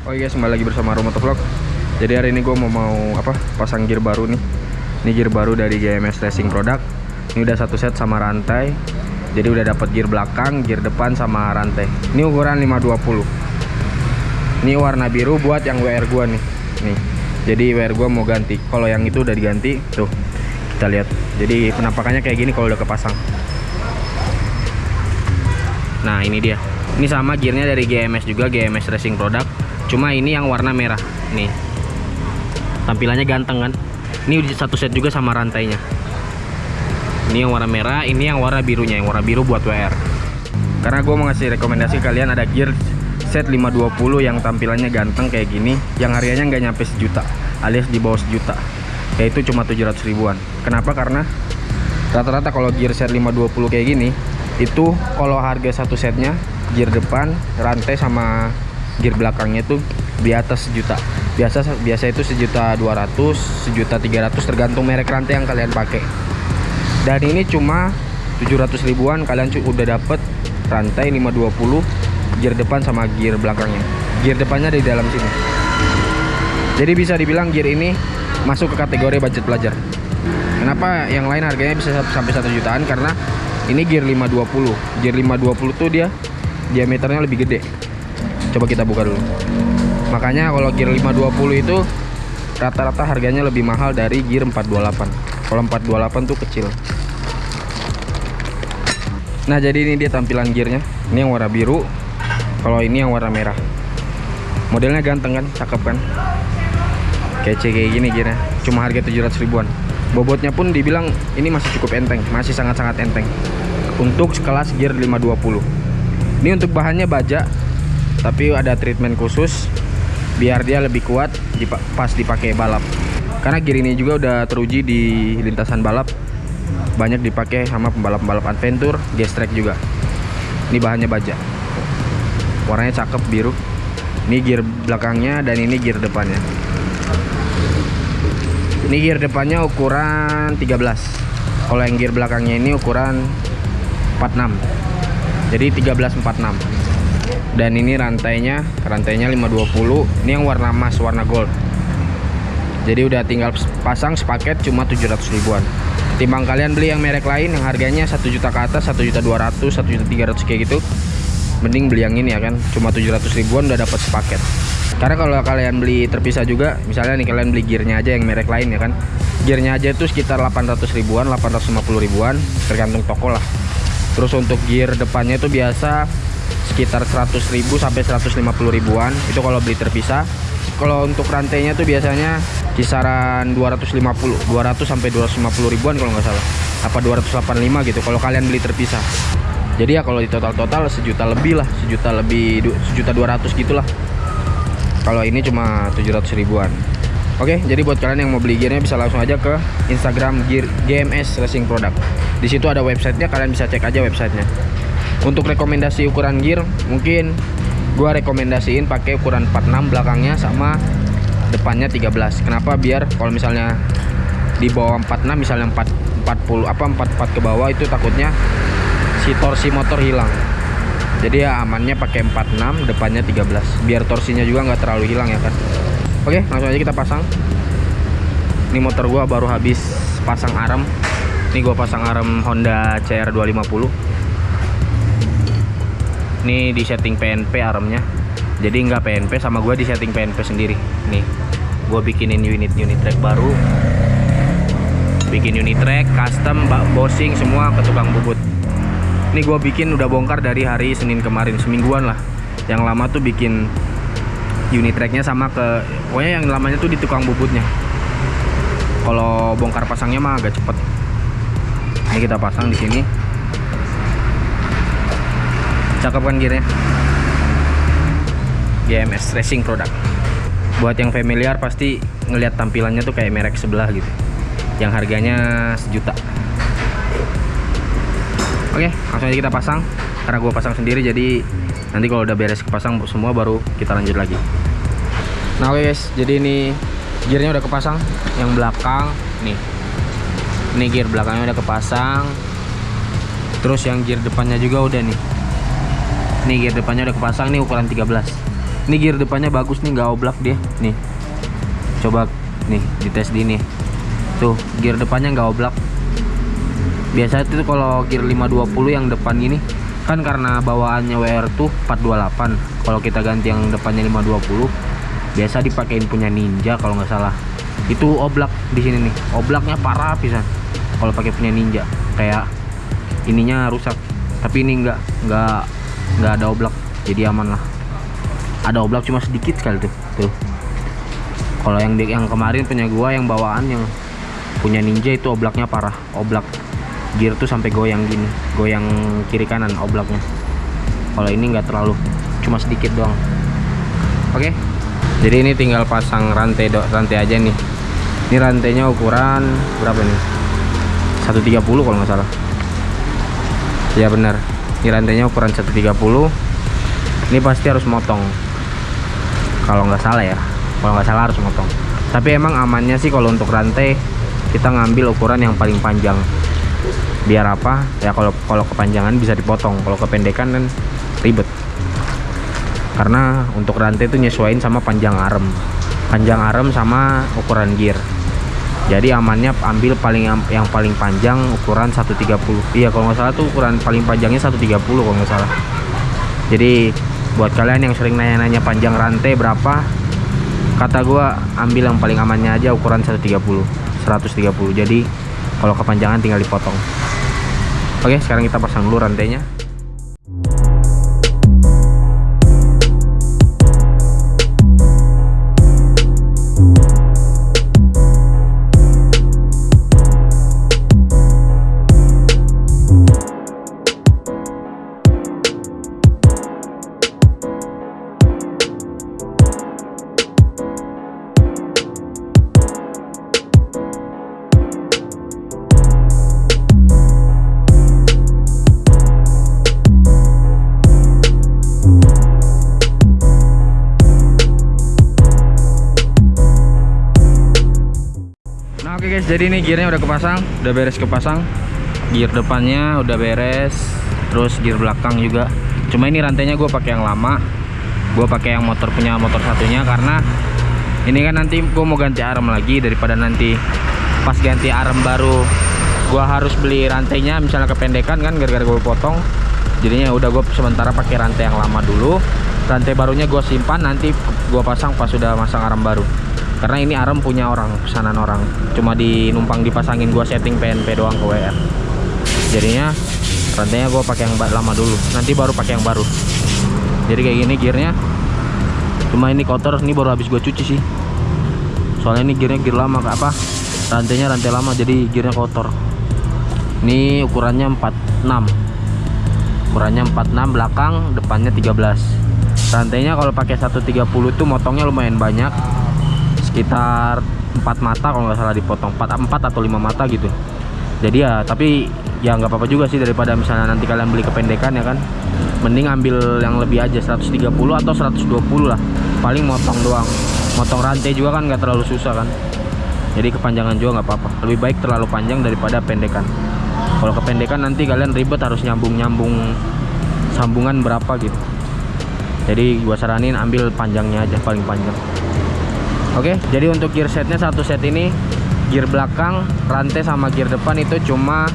Oh guys, kembali lagi bersama Romo Vlog. Jadi hari ini gue mau mau apa? Pasang gear baru nih. Ini gear baru dari GMS Racing Product. Ini udah satu set sama rantai. Jadi udah dapat gear belakang, gear depan sama rantai. Ini ukuran 520. Ini warna biru buat yang WR gua nih. Nih. Jadi WR gua mau ganti. Kalau yang itu udah diganti, tuh. Kita lihat. Jadi penampakannya kayak gini kalau udah kepasang. Nah, ini dia. Ini sama gearnya dari GMS juga, GMS Racing Product. Cuma ini yang warna merah. Nih. Tampilannya ganteng kan? Ini udah satu set juga sama rantainya. Ini yang warna merah, ini yang warna birunya, yang warna biru buat WR. Karena gue mau ngasih rekomendasi kalian ada gear set 520 yang tampilannya ganteng kayak gini, yang harganya nggak nyampe sejuta, alias di bawah sejuta. Yaitu cuma 700 ribuan. Kenapa? Karena rata-rata kalau gear set 520 kayak gini, itu kalau harga satu setnya gear depan, rantai sama gear belakangnya itu di atas sejuta. Biasa biasa itu sejuta 200, sejuta 300 tergantung merek rantai yang kalian pakai. Dan ini cuma 700 ribuan kalian udah dapet rantai 520 gear depan sama gear belakangnya. Gear depannya di dalam sini. Jadi bisa dibilang gear ini masuk ke kategori budget pelajar. Kenapa yang lain harganya bisa sampai 1 jutaan? Karena ini gear 520 gear 520 tuh dia diameternya lebih gede coba kita buka dulu. Makanya kalau gear 520 itu rata-rata harganya lebih mahal dari gear 428 kalau 428 tuh kecil. Nah jadi ini dia tampilan gearnya. Ini yang warna biru kalau ini yang warna merah. Modelnya ganteng kan? Cakep kan? Kece kayak gini gearnya. Cuma harga 700 ribuan. Bobotnya pun dibilang ini masih cukup enteng masih sangat-sangat enteng. Untuk kelas gear 520 ini untuk bahannya baja tapi ada treatment khusus biar dia lebih kuat pas dipakai balap. Karena gear ini juga udah teruji di lintasan balap. Banyak dipakai sama pembalap-pembalap adventure gas track juga. Ini bahannya baja. Warnanya cakep biru. Ini gear belakangnya dan ini gear depannya. Ini gear depannya ukuran 13 kalau yang gear belakangnya ini ukuran 46 jadi 1346 dan ini rantainya rantainya 520 ini yang warna emas warna gold. Jadi udah tinggal pasang sepaket cuma 700 ribuan. Timbang kalian beli yang merek lain yang harganya 1 juta ke atas 1 juta 200 1 juta 300 kayak gitu mending beli yang ini ya kan? Cuma 700 ribuan udah dapat sepaket. Karena kalau kalian beli terpisah juga misalnya nih kalian beli gearnya aja yang merek lain ya kan? Gearnya aja itu sekitar 800 ribuan 850 ribuan tergantung toko lah. Terus untuk gear depannya itu biasa sekitar 100 ribu sampai 150 ribuan. Itu kalau beli terpisah. Kalau untuk rantainya tuh biasanya kisaran 250 200 sampai 250 ribuan kalau nggak salah. Apa 285 gitu kalau kalian beli terpisah. Jadi ya kalau di total-total sejuta lebih lah sejuta lebih sejuta 200 gitulah. Kalau ini cuma 700 ribuan. Oke, jadi buat kalian yang mau beli gearnya bisa langsung aja ke Instagram Gear GMS Racing Product. Di situ ada websitenya, kalian bisa cek aja websitenya. Untuk rekomendasi ukuran gear, mungkin gua rekomendasiin pakai ukuran 46 belakangnya sama depannya 13. Kenapa? Biar kalau misalnya di bawah 46 misalnya 4 40 apa 44 ke bawah itu takutnya si torsi motor hilang. Jadi ya amannya pakai 46 depannya 13 biar torsinya juga nggak terlalu hilang ya kan. Oke, langsung aja kita pasang. Ini motor gua baru habis pasang arem. Ini gua pasang arem Honda CR250. Ini di setting PNP aremnya. Jadi nggak PNP sama gua di setting PNP sendiri. Nih, gua bikinin unit-unit track baru. Bikin unit track, custom, bossing semua ke tukang bubut. Ini gua bikin udah bongkar dari hari Senin kemarin, semingguan lah. Yang lama tuh bikin unit tracknya sama ke pokoknya yang lamanya tuh di tukang bubutnya kalau bongkar pasangnya mah agak cepet ini kita pasang di sini cakep kan gearnya GMS Racing Product buat yang familiar pasti ngelihat tampilannya tuh kayak merek sebelah gitu. Yang harganya sejuta. Oke langsung aja kita pasang. Karena gue pasang sendiri jadi nanti kalau udah beres kepasang semua baru kita lanjut lagi. Nah oke guys. Jadi ini gearnya udah kepasang. Yang belakang nih. Ini gear belakangnya udah kepasang. Terus yang gear depannya juga udah nih ini gear depannya udah kepasang ini ukuran 13 ini Ini gear depannya bagus nih, nggak oblak dia. Nih. Coba nih dites di ini. Tuh, gear depannya nggak oblak. Biasa itu kalau gear 520 yang depan ini kan karena bawaannya WR tuh 428. Kalau kita ganti yang depannya 520, biasa dipakein punya Ninja kalau nggak salah. Itu oblak di sini nih. Oblaknya parah pisan. Kalau pakai punya Ninja, kayak ininya rusak. Tapi ini nggak nggak nggak ada oblak, jadi aman lah. Ada oblak cuma sedikit sekali tuh. Tuh. Kalau yang yang kemarin punya gua yang bawaan yang punya ninja itu oblaknya parah. Oblak gear tuh sampai goyang gini. Goyang kiri kanan oblaknya. Kalau ini nggak terlalu. Cuma sedikit doang. Oke. Jadi ini tinggal pasang rantai dok rantai aja nih. Ini rantainya ukuran berapa nih? 130 kalau nggak salah. Ya benar ini rantainya ukuran 130 ini pasti harus motong. Kalau nggak salah ya. Kalau nggak salah harus motong. Tapi emang amannya sih kalau untuk rantai kita ngambil ukuran yang paling panjang. Biar apa? Ya kalau kalau kepanjangan bisa dipotong. Kalau kependekan kan ribet. Karena untuk rantai itu nyesuaiin sama panjang arem. Panjang arem sama ukuran gear jadi amannya ambil paling yang paling panjang ukuran 130 iya kalau nggak salah tuh ukuran paling panjangnya 130 kalau nggak salah. Jadi buat kalian yang sering nanya-nanya panjang rantai berapa kata gua ambil yang paling amannya aja ukuran 130 130 jadi kalau kepanjangan tinggal dipotong. Oke sekarang kita pasang dulu rantainya jadi ini gearnya udah kepasang udah beres kepasang. Gear depannya udah beres terus gear belakang juga. Cuma ini rantainya gue pakai yang lama. Gue pakai yang motor punya motor satunya karena ini kan nanti gue mau ganti arem lagi daripada nanti pas ganti arem baru gue harus beli rantainya misalnya kependekan kan gara-gara gue potong. Jadinya udah gue sementara pakai rantai yang lama dulu. Rantai barunya gue simpan nanti gue pasang pas sudah masang arem baru karena ini arem punya orang pesanan orang. Cuma dinumpang dipasangin gua setting PNP doang ke WR jadinya rantainya gua pakai yang lama dulu. Nanti baru pakai yang baru. Jadi kayak gini gearnya. Cuma ini kotor ini baru habis gua cuci sih. Soalnya ini gearnya gear lama apa? Rantainya rantai lama jadi gearnya kotor. Ini ukurannya 46 ukurannya 46 belakang depannya 13 rantainya kalau pakai 130 itu motongnya lumayan banyak sekitar 4 mata kalau nggak salah dipotong 4, 4 atau 5 mata gitu. Jadi ya tapi ya nggak apa-apa juga sih daripada misalnya nanti kalian beli kependekan ya kan. Mending ambil yang lebih aja 130 atau 120 lah. Paling motong doang. Motong rantai juga kan nggak terlalu susah kan. Jadi kepanjangan juga nggak apa-apa. Lebih baik terlalu panjang daripada pendekan. Kalau kependekan nanti kalian ribet harus nyambung-nyambung sambungan berapa gitu. Jadi gua saranin ambil panjangnya aja paling panjang Oke, jadi untuk gear setnya satu set ini gear belakang, rantai sama gear depan itu cuma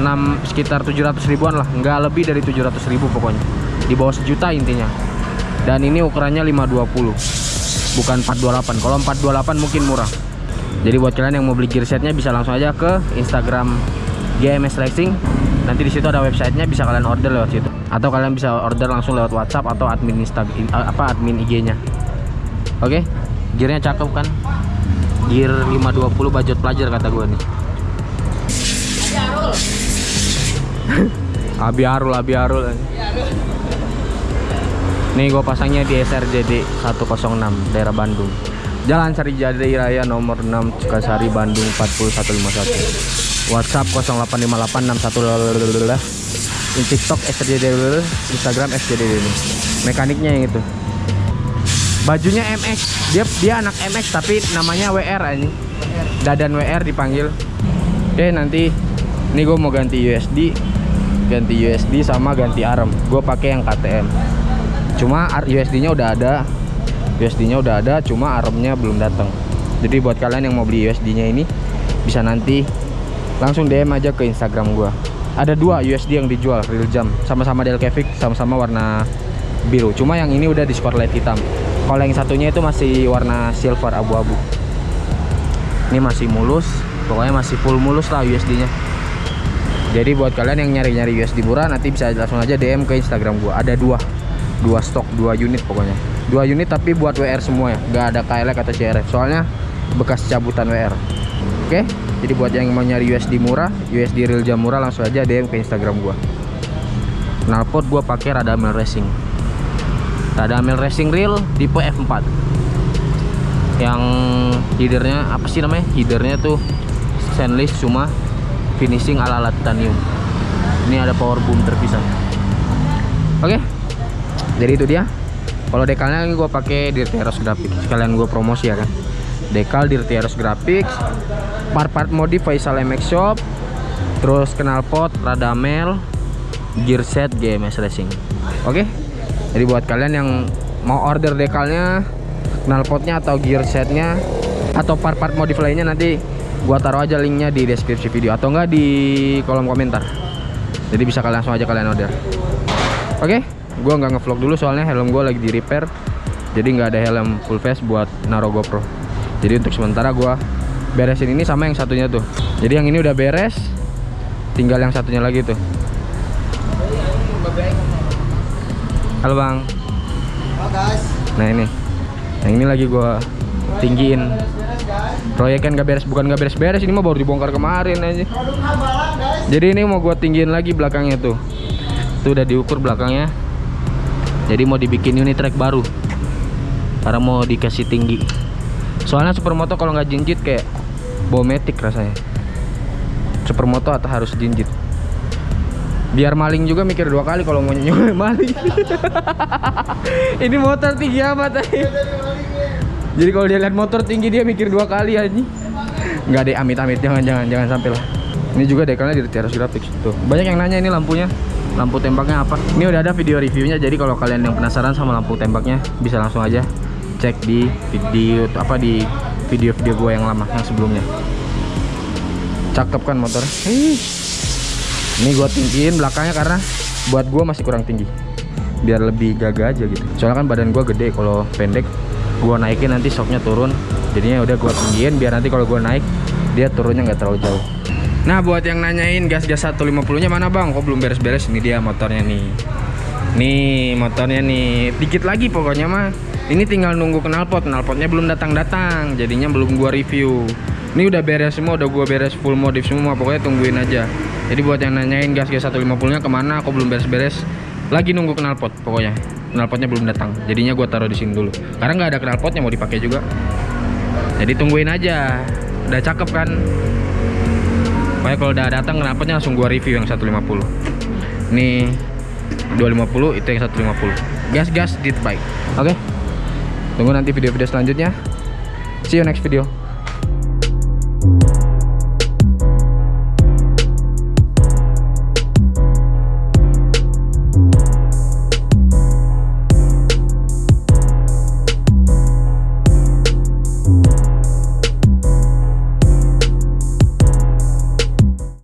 6 sekitar 700 ribuan lah, nggak lebih dari 700 ribu pokoknya. Di bawah sejuta intinya. Dan ini ukurannya 520. Bukan 428. Kalau 428 mungkin murah. Jadi buat kalian yang mau beli gear setnya bisa langsung aja ke Instagram GMS Racing. Nanti di situ ada websitenya bisa kalian order lewat situ. Atau kalian bisa order langsung lewat WhatsApp atau admin Instagram apa admin IG-nya. Oke? Gearnya cakep kan? Gear 520 budget pelajar kata gue nih. Abi Arul Abi Arul. Nih gue pasangnya di SRJD 106 daerah Bandung. Jalan Sari Jadi Raya nomor 6 Sukasari Bandung 40151 WhatsApp 085861 TikTok SRJD Instagram SRJD ini. Mekaniknya yang itu bajunya MX dia dia anak MX tapi namanya WR aja dadan WR dipanggil. Oke nanti ini gue mau ganti USD ganti USD sama ganti arm. Gue pakai yang KTM cuma USD nya udah ada. USD nya udah ada cuma armnya belum datang. Jadi buat kalian yang mau beli USD nya ini bisa nanti langsung DM aja ke Instagram gua. Ada dua USD yang dijual real jam. Sama-sama Delcavic sama-sama warna biru. Cuma yang ini udah di spotlight hitam kalau yang satunya itu masih warna silver abu-abu. Ini masih mulus pokoknya masih full mulus lah USD nya jadi buat kalian yang nyari-nyari USD murah nanti bisa langsung aja DM ke Instagram gua. Ada dua dua stok dua unit pokoknya. Dua unit tapi buat WR semua ya nggak ada KLX atau CRF soalnya bekas cabutan WR oke jadi buat yang mau nyari USD murah USD real jam murah langsung aja DM ke Instagram gua. Knalpot gua pakai Radamel Racing Radamel Racing Real tipe F4 yang headernya apa sih namanya? Headernya tuh stainless cuma finishing ala ala titanium ini ada power boom terpisah oke jadi itu dia. Kalau dekalnya gue pakai Dirteros Graphics. Sekalian gue promosi ya kan? Dekal Dirteros Graphics part-part modif Faisal MX Shop terus knalpot Radamel gear set GMS Racing. Oke jadi buat kalian yang mau order dekalnya knalpotnya atau gear setnya atau part-part modif lainnya nanti gua taruh aja linknya di deskripsi video atau enggak di kolom komentar. Jadi bisa kalian langsung aja kalian order. Oke gua nggak ngevlog dulu soalnya helm gua lagi di repair. Jadi nggak ada helm full face buat naro GoPro. Jadi untuk sementara gua beresin ini sama yang satunya tuh. Jadi yang ini udah beres tinggal yang satunya lagi tuh halo bang. Halo guys. nah ini. Yang ini lagi gua tinggiin. Proyek kan gak beres bukan gak beres-beres ini mah baru dibongkar kemarin aja. Jadi ini mau gua tinggiin lagi belakangnya tuh. Itu udah diukur belakangnya. Jadi mau dibikin unit track baru. Karena mau dikasih tinggi. Soalnya supermoto kalau nggak jinjit kayak bometik rasanya. Supermoto atau harus jinjit biar maling juga mikir dua kali kalau mau nyoba maling. Ini motor tinggi amat aja jadi kalau dia lihat motor tinggi dia mikir dua kali aja nggak deh amit-amit. Jangan jangan jangan sampai lah. Ini juga dekalnya di Teros Graphics. Tuh banyak yang nanya ini lampunya. Lampu tembaknya apa? Ini udah ada video reviewnya jadi kalau kalian yang penasaran sama lampu tembaknya bisa langsung aja cek di video apa di video-video gue yang lama yang sebelumnya. Cakep kan motor ini gue tinggiin belakangnya karena buat gue masih kurang tinggi. Biar lebih gagah aja gitu. Soalnya kan badan gue gede kalau pendek gue naikin nanti shocknya turun. Jadinya udah gue tinggiin biar nanti kalau gue naik dia turunnya nggak terlalu jauh. Nah buat yang nanyain gas-gas 150 nya mana bang? Kok belum beres-beres? Ini dia motornya nih. Nih motornya nih. Dikit lagi pokoknya mah. Ini tinggal nunggu knalpot knalpotnya belum datang-datang. Jadinya belum gua review ini udah beres semua udah gua beres full modif semua pokoknya tungguin aja. Jadi buat yang nanyain gas gas 150 nya ke mana kok belum beres-beres lagi nunggu knalpot pokoknya. Knalpotnya belum datang. Jadinya gua taruh di sini dulu. Karena nggak ada knalpotnya mau dipakai juga. Jadi tungguin aja. Udah cakep kan? Pokoknya kalau udah datang knalpotnya langsung gua review yang 150 ini 250 itu yang 150 gas gas dit bike oke? Tunggu nanti video-video selanjutnya. See you next video